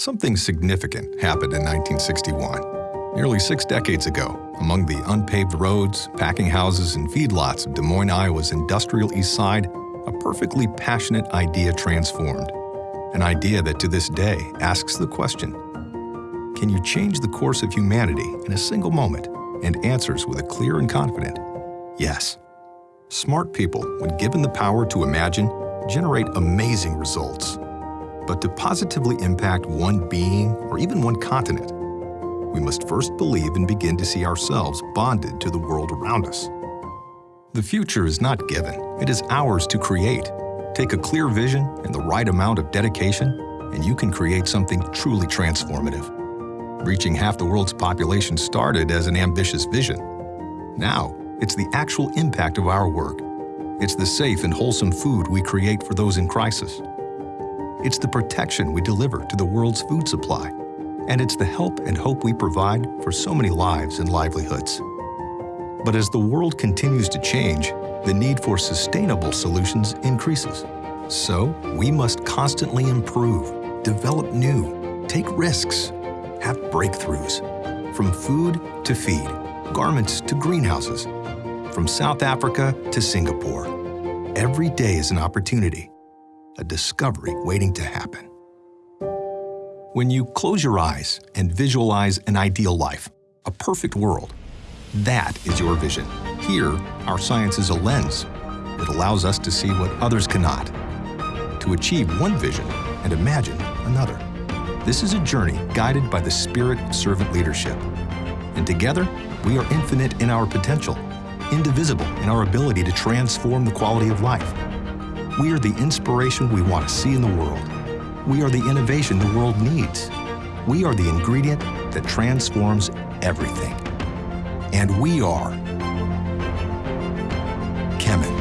Something significant happened in 1961. Nearly six decades ago, among the unpaved roads, packing houses, and feedlots of Des Moines, Iowa's industrial east side, a perfectly passionate idea transformed. An idea that to this day asks the question Can you change the course of humanity in a single moment? And answers with a clear and confident yes. Smart people, when given the power to imagine, generate amazing results. But to positively impact one being or even one continent, we must first believe and begin to see ourselves bonded to the world around us. The future is not given, it is ours to create. Take a clear vision and the right amount of dedication, and you can create something truly transformative. Reaching half the world's population started as an ambitious vision. Now, it's the actual impact of our work. It's the safe and wholesome food we create for those in crisis. It's the protection we deliver to the world's food supply. And it's the help and hope we provide for so many lives and livelihoods. But as the world continues to change, the need for sustainable solutions increases. So we must constantly improve, develop new, take risks, have breakthroughs. From food to feed, garments to greenhouses, from South Africa to Singapore. Every day is an opportunity, a discovery waiting to happen. When you close your eyes and visualize an ideal life, a perfect world, that is your vision. Here, our science is a lens. It allows us to see what others cannot, to achieve one vision and imagine another. This is a journey guided by the spirit of servant leadership. And together, we are infinite in our potential indivisible in our ability to transform the quality of life. We are the inspiration we want to see in the world. We are the innovation the world needs. We are the ingredient that transforms everything. And we are Kemin.